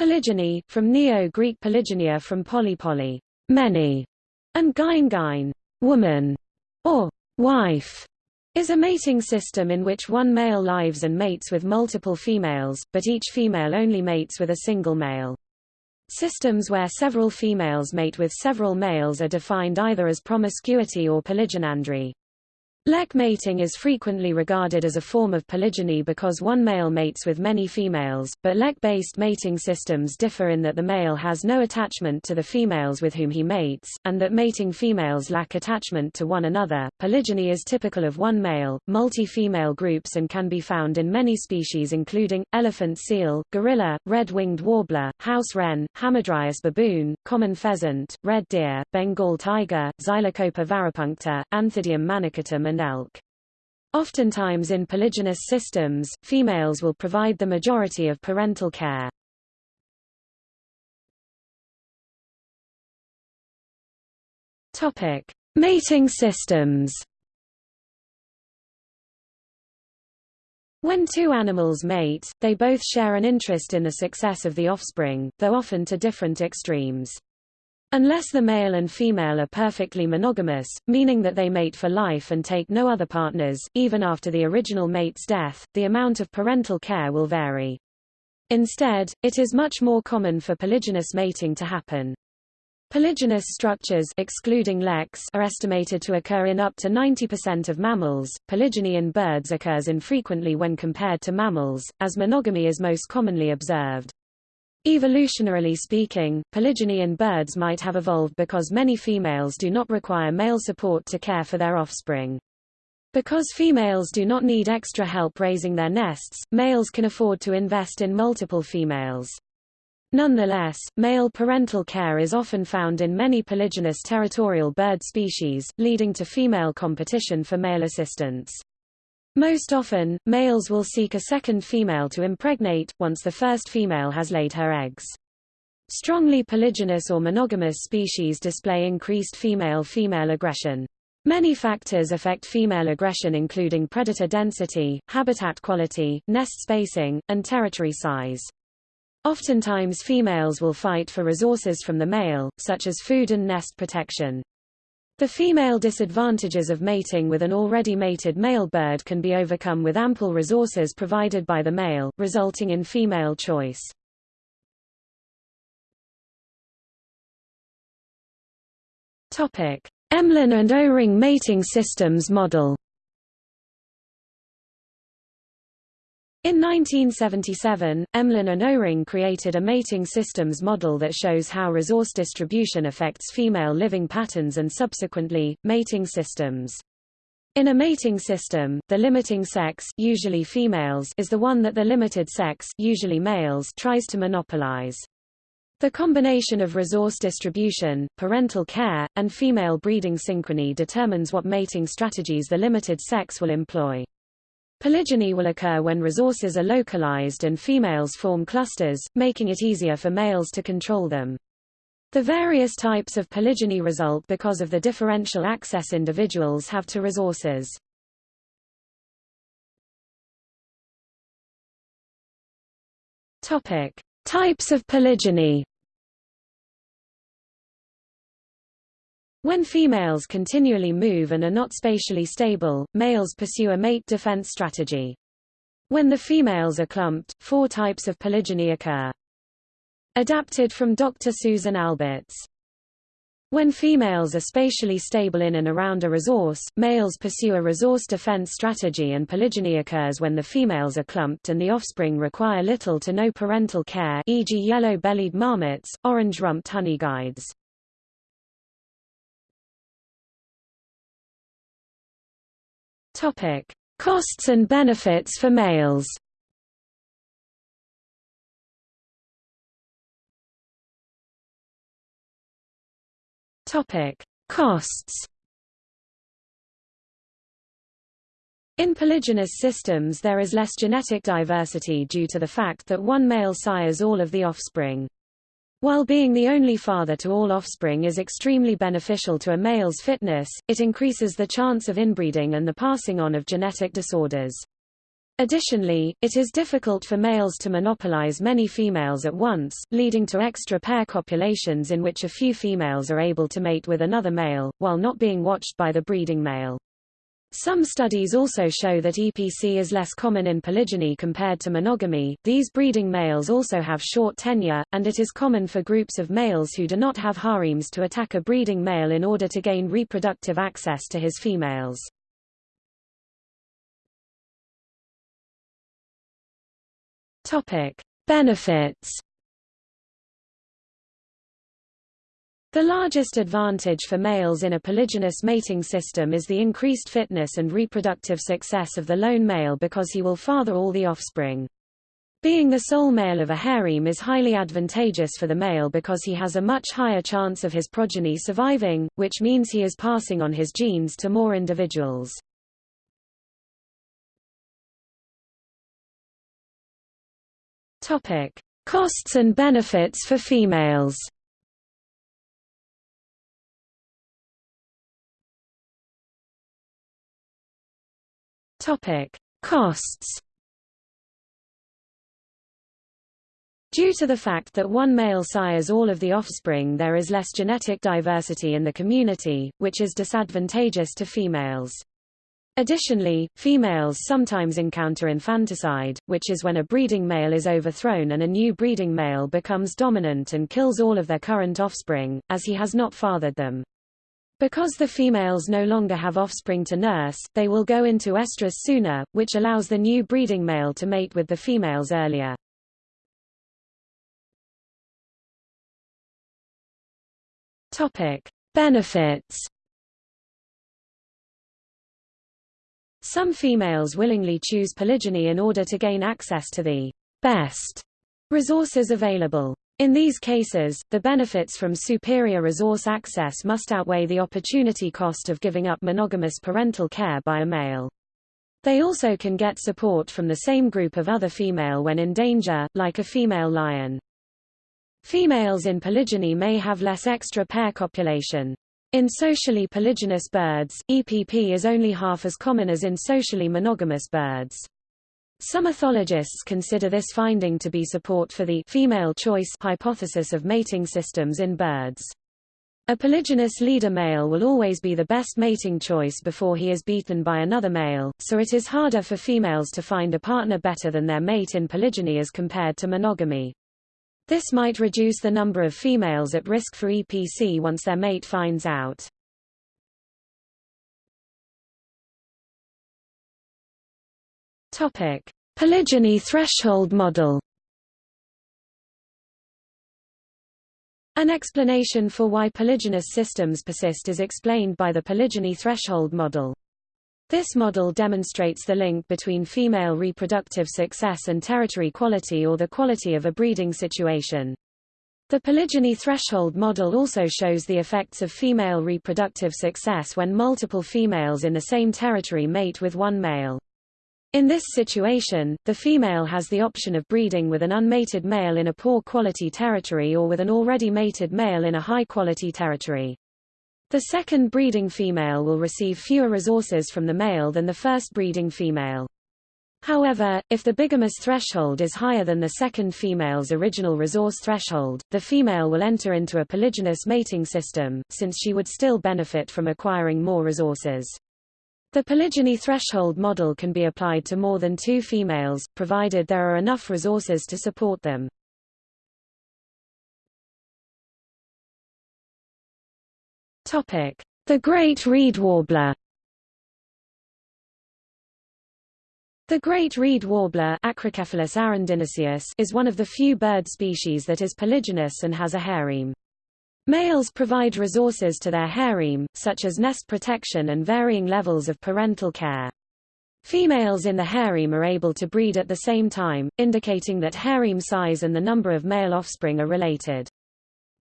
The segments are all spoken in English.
Polygyny, from Neo-Greek polygynia from poly many, and gyne gyne, woman, or wife, is a mating system in which one male lives and mates with multiple females, but each female only mates with a single male. Systems where several females mate with several males are defined either as promiscuity or polygynandry. Lek mating is frequently regarded as a form of polygyny because one male mates with many females, but Lek-based mating systems differ in that the male has no attachment to the females with whom he mates, and that mating females lack attachment to one another. Polygyny is typical of one male, multi-female groups and can be found in many species including, elephant seal, gorilla, red-winged warbler, house wren, Hamadryas baboon, common pheasant, red deer, Bengal tiger, Xylocopa varipuncta, Anthidium manicatum and elk. Oftentimes in polygynous systems, females will provide the majority of parental care. Topic: Mating systems. When two animals mate, they both share an interest in the success of the offspring, though often to different extremes. Unless the male and female are perfectly monogamous, meaning that they mate for life and take no other partners, even after the original mate's death, the amount of parental care will vary. Instead, it is much more common for polygynous mating to happen. Polygynous structures excluding leks are estimated to occur in up to 90% of mammals. Polygyny in birds occurs infrequently when compared to mammals, as monogamy is most commonly observed. Evolutionarily speaking, polygyny in birds might have evolved because many females do not require male support to care for their offspring. Because females do not need extra help raising their nests, males can afford to invest in multiple females. Nonetheless, male parental care is often found in many polygynous territorial bird species, leading to female competition for male assistance. Most often, males will seek a second female to impregnate, once the first female has laid her eggs. Strongly polygynous or monogamous species display increased female-female aggression. Many factors affect female aggression including predator density, habitat quality, nest spacing, and territory size. Oftentimes females will fight for resources from the male, such as food and nest protection. The female disadvantages of mating with an already mated male bird can be overcome with ample resources provided by the male, resulting in female choice. Emlen and Oring mating systems model In 1977, Emlen and Oring created a mating systems model that shows how resource distribution affects female living patterns and subsequently, mating systems. In a mating system, the limiting sex usually females is the one that the limited sex usually males tries to monopolize. The combination of resource distribution, parental care, and female breeding synchrony determines what mating strategies the limited sex will employ. Polygyny will occur when resources are localized and females form clusters, making it easier for males to control them. The various types of polygyny result because of the differential access individuals have to resources. Topic: Types of polygyny. When females continually move and are not spatially stable, males pursue a mate defense strategy. When the females are clumped, four types of polygyny occur. Adapted from Dr. Susan Alberts. When females are spatially stable in and around a resource, males pursue a resource defense strategy and polygyny occurs when the females are clumped and the offspring require little to no parental care e.g. yellow-bellied marmots, orange-rumped honeyguides. Topic: Costs and benefits for males. Topic: Costs. In polygynous systems there is less genetic diversity due to the fact that one male sires all of the offspring. While being the only father to all offspring is extremely beneficial to a male's fitness, it increases the chance of inbreeding and the passing on of genetic disorders. Additionally, it is difficult for males to monopolize many females at once, leading to extra pair copulations in which a few females are able to mate with another male, while not being watched by the breeding male. Some studies also show that EPC is less common in polygyny compared to monogamy. These breeding males also have short tenure, and it is common for groups of males who do not have harems to attack a breeding male in order to gain reproductive access to his females. Topic: Benefits. The largest advantage for males in a polygynous mating system is the increased fitness and reproductive success of the lone male because he will father all the offspring. Being the sole male of a harem is highly advantageous for the male because he has a much higher chance of his progeny surviving, which means he is passing on his genes to more individuals. Topic: Costs and benefits for females. Topic: Costs. Due to the fact that one male sires all of the offspring there is less genetic diversity in the community, which is disadvantageous to females. Additionally, females sometimes encounter infanticide, which is when a breeding male is overthrown and a new breeding male becomes dominant and kills all of their current offspring, as he has not fathered them. Because the females no longer have offspring to nurse, they will go into estrus sooner, which allows the new breeding male to mate with the females earlier. Topic: Benefits Some females willingly choose polygyny in order to gain access to the best resources available. In these cases, the benefits from superior resource access must outweigh the opportunity cost of giving up monogamous parental care by a male. They also can get support from the same group of other female when in danger, like a female lion. Females in polygyny may have less extra pair copulation. In socially polygynous birds, EPP is only half as common as in socially monogamous birds. Some ethologists consider this finding to be support for the female choice hypothesis of mating systems in birds. A polygynous leader male will always be the best mating choice before he is beaten by another male, so it is harder for females to find a partner better than their mate in polygyny as compared to monogamy. This might reduce the number of females at risk for EPC once their mate finds out. Topic: Polygyny threshold model. An explanation for why polygynous systems persist is explained by the polygyny threshold model. This model demonstrates the link between female reproductive success and territory quality or the quality of a breeding situation. The polygyny threshold model also shows the effects of female reproductive success when multiple females in the same territory mate with one male. In this situation, the female has the option of breeding with an unmated male in a poor quality territory or with an already mated male in a high quality territory. The second breeding female will receive fewer resources from the male than the first breeding female. However, if the bigamous threshold is higher than the second female's original resource threshold, the female will enter into a polygynous mating system, since she would still benefit from acquiring more resources. The polygyny threshold model can be applied to more than two females, provided there are enough resources to support them. The Great Reed Warbler. The great reed warbler is one of the few bird species that is polygynous and has a harem. Males provide resources to their harem, such as nest protection and varying levels of parental care. Females in the harem are able to breed at the same time, indicating that harem size and the number of male offspring are related.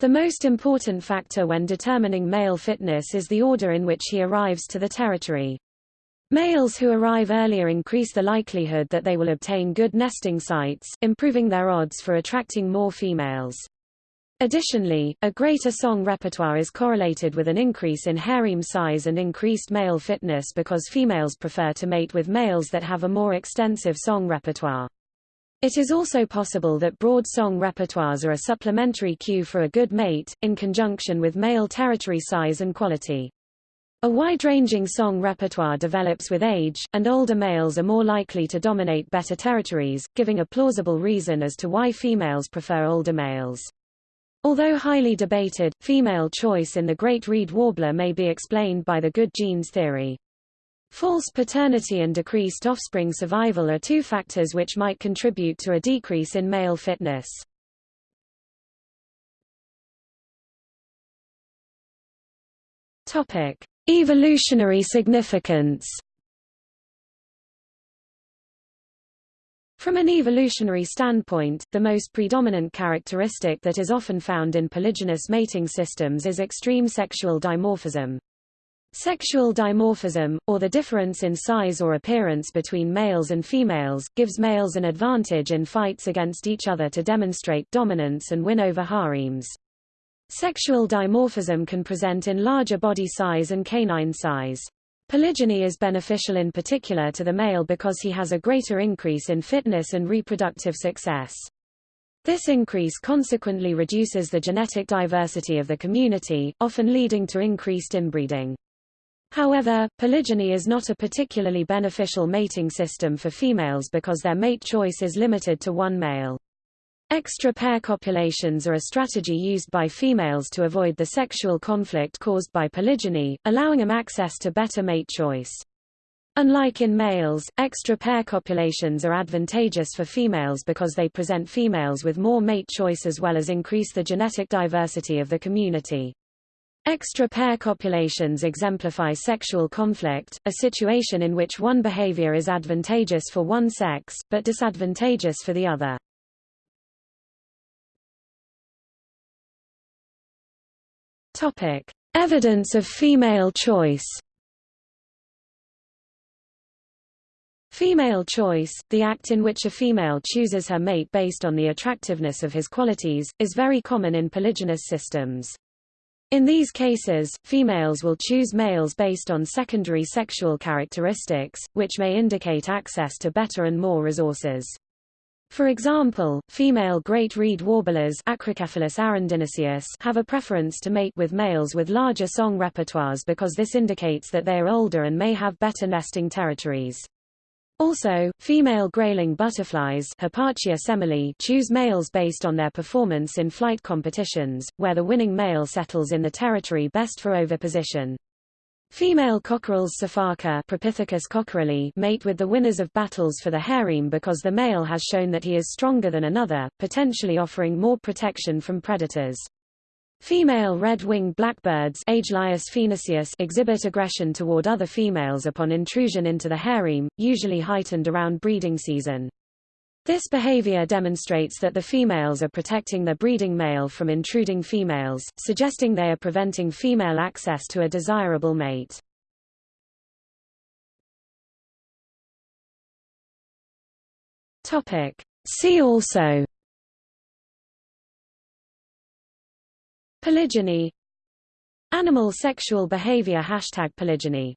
The most important factor when determining male fitness is the order in which he arrives to the territory. Males who arrive earlier increase the likelihood that they will obtain good nesting sites, improving their odds for attracting more females. Additionally, a greater song repertoire is correlated with an increase in harem size and increased male fitness because females prefer to mate with males that have a more extensive song repertoire. It is also possible that broad song repertoires are a supplementary cue for a good mate, in conjunction with male territory size and quality. A wide-ranging song repertoire develops with age, and older males are more likely to dominate better territories, giving a plausible reason as to why females prefer older males. Although highly debated, female choice in the great reed warbler may be explained by the good genes theory. False paternity and decreased offspring survival are two factors which might contribute to a decrease in male fitness. Topic: Evolutionary significance From an evolutionary standpoint, the most predominant characteristic that is often found in polygynous mating systems is extreme sexual dimorphism. Sexual dimorphism, or the difference in size or appearance between males and females, gives males an advantage in fights against each other to demonstrate dominance and win over harems. Sexual dimorphism can present in larger body size and canine size. Polygyny is beneficial in particular to the male because he has a greater increase in fitness and reproductive success. This increase consequently reduces the genetic diversity of the community, often leading to increased inbreeding. However, polygyny is not a particularly beneficial mating system for females because their mate choice is limited to one male. Extra pair copulations are a strategy used by females to avoid the sexual conflict caused by polygyny, allowing them access to better mate choice. Unlike in males, extra pair copulations are advantageous for females because they present females with more mate choice as well as increase the genetic diversity of the community. Extra pair copulations exemplify sexual conflict, a situation in which one behavior is advantageous for one sex, but disadvantageous for the other. Topic: Evidence of female choice. Female choice, the act in which a female chooses her mate based on the attractiveness of his qualities, is very common in polygynous systems. In these cases, females will choose males based on secondary sexual characteristics, which may indicate access to better and more resources. For example, female great reed warblers have a preference to mate with males with larger song repertoires because this indicates that they are older and may have better nesting territories. Also, female grayling butterflies semele choose males based on their performance in flight competitions, where the winning male settles in the territory best for oviposition. Female Coquerel's Sifaka Propithecus coquereli mate with the winners of battles for the harem because the male has shown that he is stronger than another, potentially offering more protection from predators. Female red-winged blackbirds exhibit aggression toward other females upon intrusion into the harem, usually heightened around breeding season. This behavior demonstrates that the females are protecting the breeding male from intruding females, suggesting they are preventing female access to a desirable mate. Topic. See also Polygyny Animal sexual behavior Hashtag polygyny